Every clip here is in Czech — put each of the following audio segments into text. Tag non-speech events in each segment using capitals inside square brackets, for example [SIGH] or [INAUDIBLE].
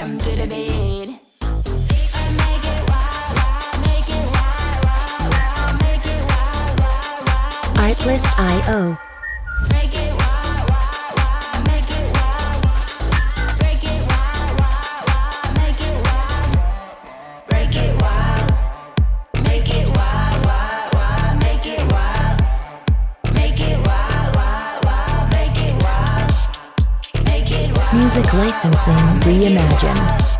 To the bed. And Music licensing reimagined.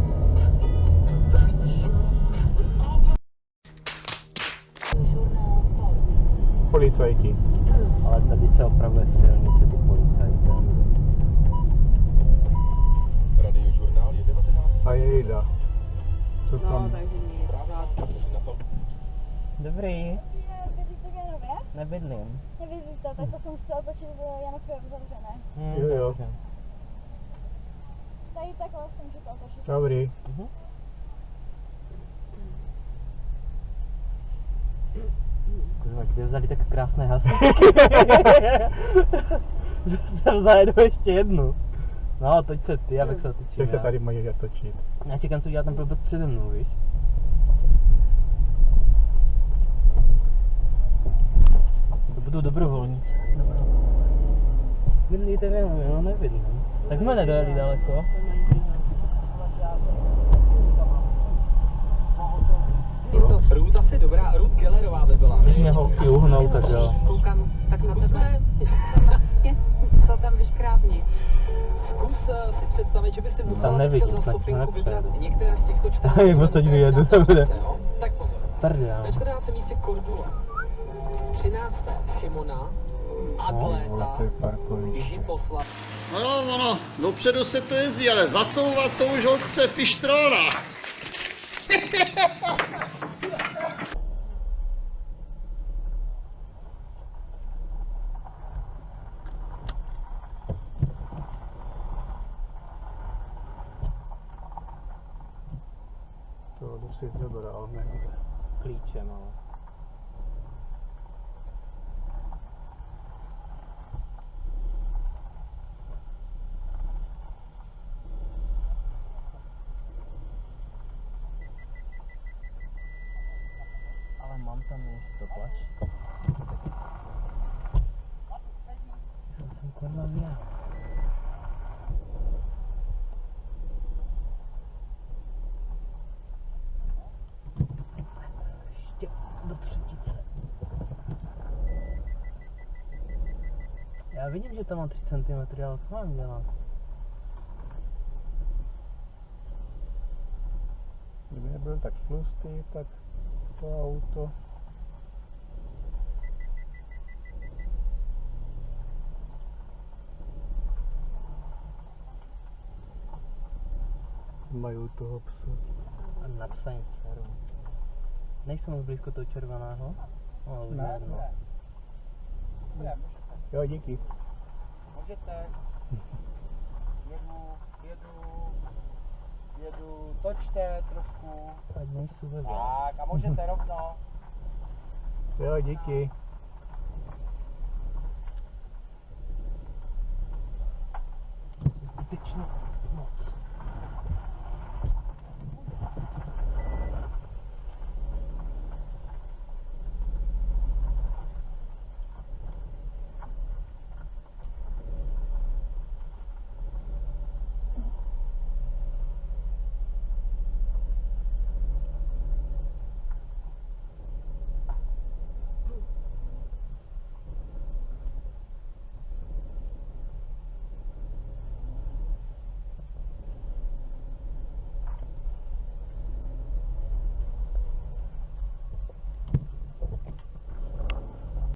Policajti. Ale tady se opravuje silnice ty. Radiožurnál je 19. A jejda. Co No, tam? takže nic. Na co? Dobrý, nebydlím. Nebydlíte, tak to jsem chtěla točit v Janově uzavřené. Hm, Jo, jo. Tady takhle jsem chtěla točit. Dobrý. Kurva, kde vzali tak krásné hasy? [LAUGHS] jsem zajedu ještě jednu. No, toč se ty, abych se otočil. Jak se tady mají točit? Já čekám, co udělá ten blbec přede mnou, víš? To budou dobrovolníci. Dobrovolníci. Bydlíte v Janově, no nebydlím. Tak jsme nedojeli daleko. Je to, Ruth asi dobrá, Ruth Gellerová by byla. Když mě holky uhnou, tak jo. koukám tak na tebe, co tam vyškrábni. Zkus eh, si představit, že by si musela nevidím, teďka za nepřeju. vybrat některé z těchto 14 A jak odsaď vyjedu, to bude. Jo, Tak pozor. Prdel. Na 14. místě Cordula. 13. Šimona. No, Atleta. Žiposlav. No jo, ono, dopředu se to jezdí, ale zacouvat to už od chce fištrona. [LAUGHS] To jdu si vybral, ne? Klíčem, ale. Ale mám tam místo, plač. Já jsem kurva já. Já vidím, že tam mám 3 cm, ale co mám dělat? Kdyby nebyl tak tlustý, tak to auto. Mají u toho psa. A na psa jim seru. Nejsem moc blízko toho červeného? No, ale už Ne, jedno. ne. Jo, díky. Můžete. Jedu, jedu, jedu, točte trošku. Ať nejsou ve Tak, a můžete rovno. Jo, díky. Zbytečně moc.